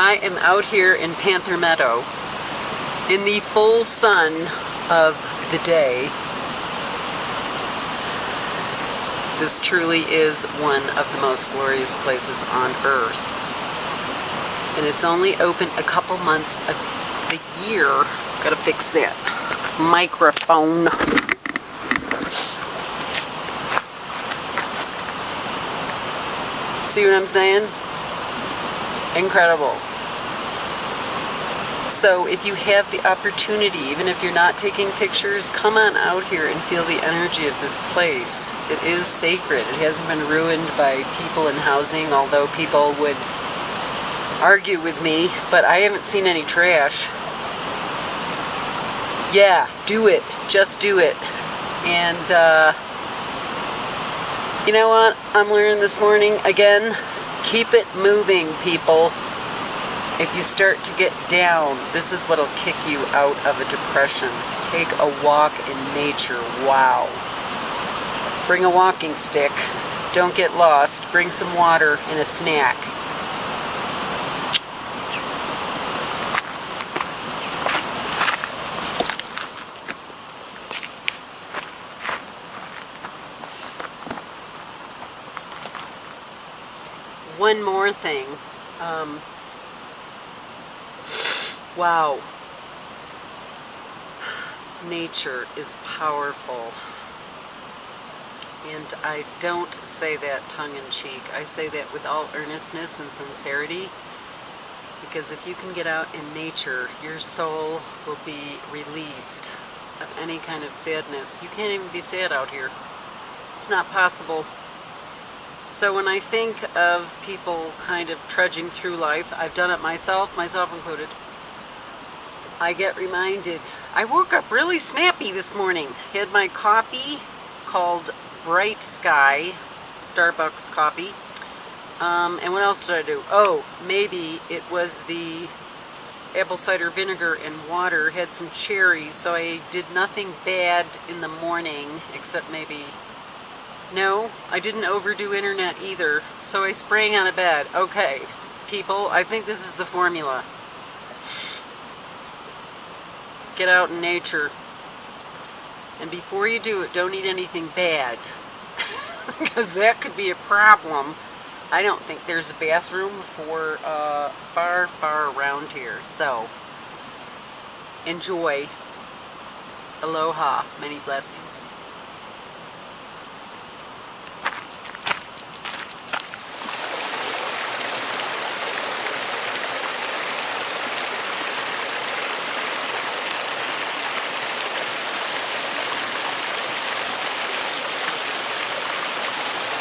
I am out here in Panther Meadow in the full sun of the day. This truly is one of the most glorious places on earth. And it's only open a couple months of the year. Gotta fix that microphone. See what I'm saying? Incredible. So if you have the opportunity, even if you're not taking pictures, come on out here and feel the energy of this place. It is sacred. It hasn't been ruined by people and housing, although people would argue with me, but I haven't seen any trash. Yeah, do it. Just do it. And, uh, you know what I'm learning this morning? Again, keep it moving, people. If you start to get down, this is what'll kick you out of a depression. Take a walk in nature. Wow. Bring a walking stick. Don't get lost. Bring some water and a snack. one more thing. Um, wow. Nature is powerful. And I don't say that tongue-in-cheek. I say that with all earnestness and sincerity. Because if you can get out in nature, your soul will be released of any kind of sadness. You can't even be sad out here. It's not possible. So when I think of people kind of trudging through life, I've done it myself, myself included, I get reminded. I woke up really snappy this morning. Had my coffee called Bright Sky, Starbucks coffee. Um, and what else did I do? Oh, maybe it was the apple cider vinegar and water, had some cherries, so I did nothing bad in the morning, except maybe no, I didn't overdo internet either, so I sprang out of bed. Okay, people, I think this is the formula. Get out in nature. And before you do it, don't eat anything bad. because that could be a problem. I don't think there's a bathroom for uh, far, far around here. So, enjoy. Aloha. Many blessings.